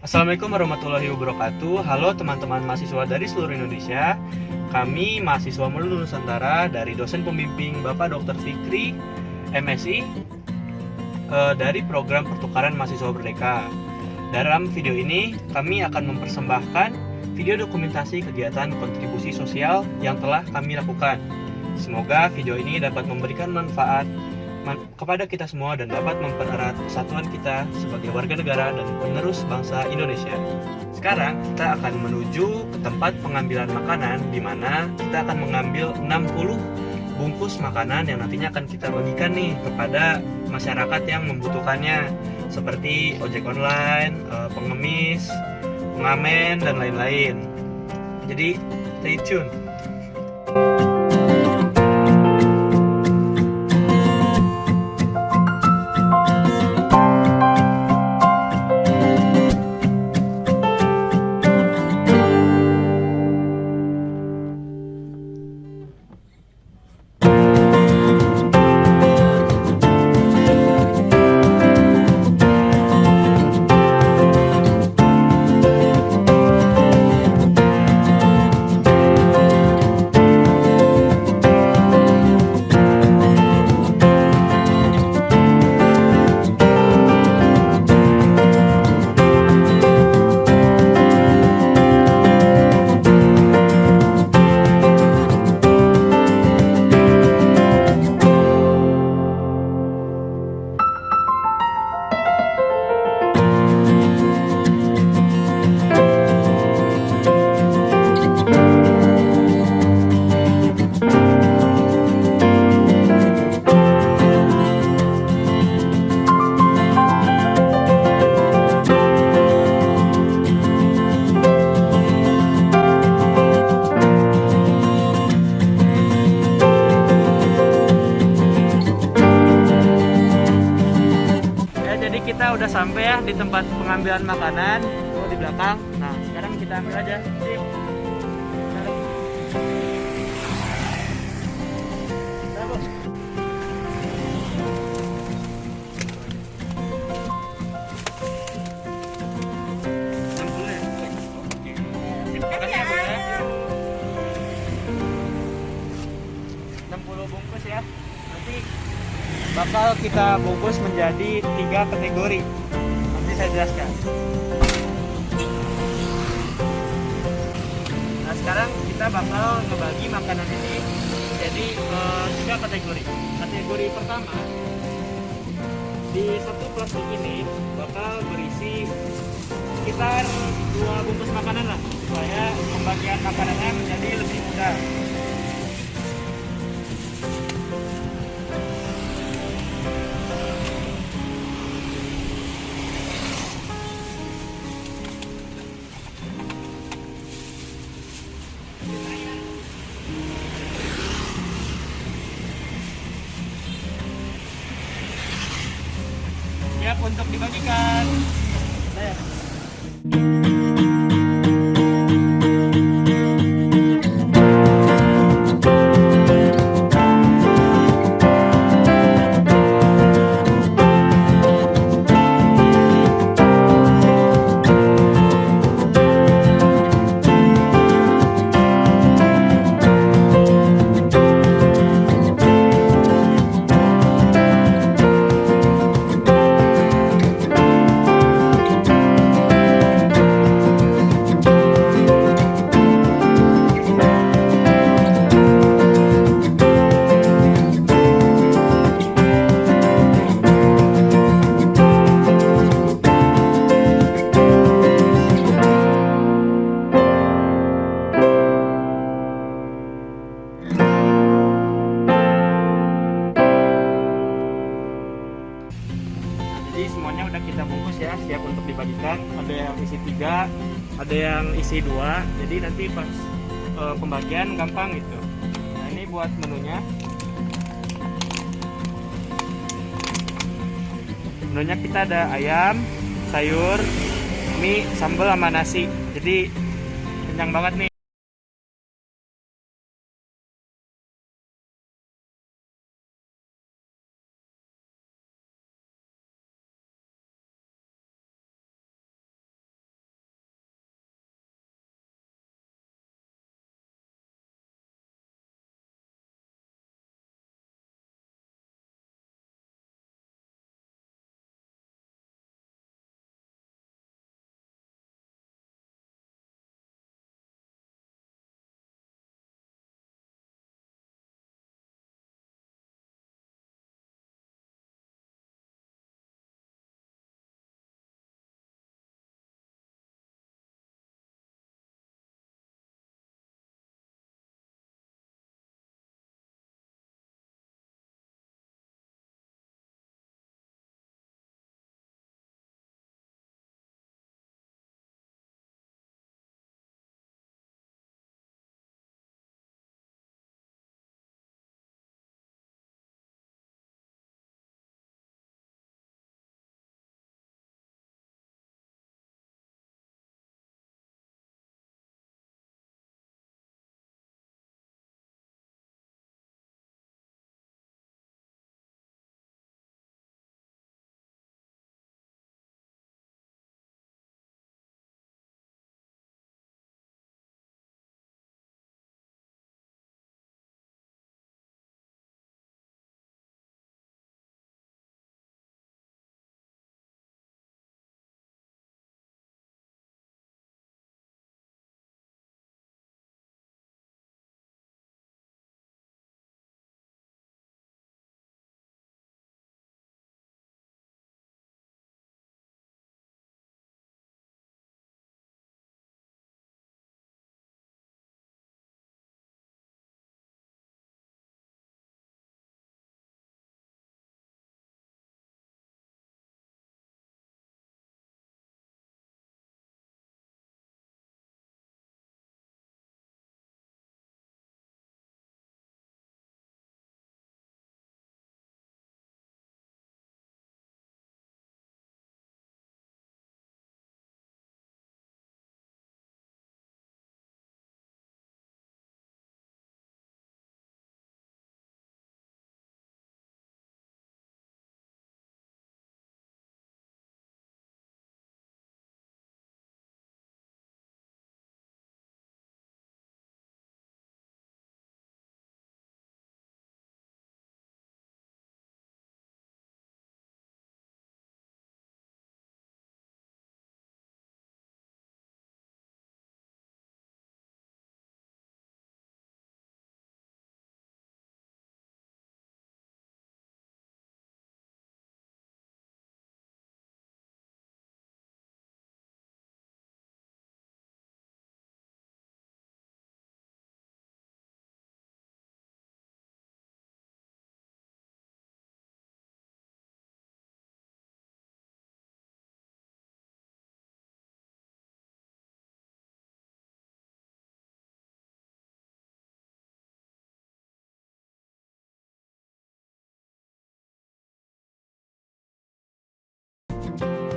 Assalamualaikum warahmatullahi wabarakatuh. Halo teman-teman mahasiswa dari seluruh Indonesia. Kami mahasiswa Melulu Nusantara dari dosen pembimbing Bapak Dr. Fikri MSI eh, dari program pertukaran mahasiswa Berdeka Dalam video ini kami akan mempersembahkan video dokumentasi kegiatan kontribusi sosial yang telah kami lakukan. Semoga video ini dapat memberikan manfaat kepada kita semua dan dapat mempererat persatuan kita sebagai warga negara dan penerus bangsa Indonesia. Sekarang kita akan menuju ke tempat pengambilan makanan di mana kita akan mengambil 60 bungkus makanan yang nantinya akan kita bagikan nih kepada masyarakat yang membutuhkannya seperti ojek online, eh, pengemis, pengamen dan lain-lain. Jadi stay tune. Udah sampai ya di tempat pengambilan makanan tuh di belakang. Nah, sekarang kita ambil aja. Bakal kita bungkus menjadi tiga kategori. Nanti saya jelaskan. Nah sekarang kita bakal ngebagi makanan ini jadi eh, tiga kategori. Kategori pertama di satu plastik ini bakal berisi sekitar dua bungkus makanan lah supaya pembagian makanannya menjadi lebih mudah. Untuk dibagikan. Saya. Ada yang isi dua. Jadi nanti pas eh, pembagian gampang gitu. Nah ini buat menunya. Menunya kita ada ayam, sayur, mie, sambal sama nasi. Jadi kenyang banget nih. Podcast.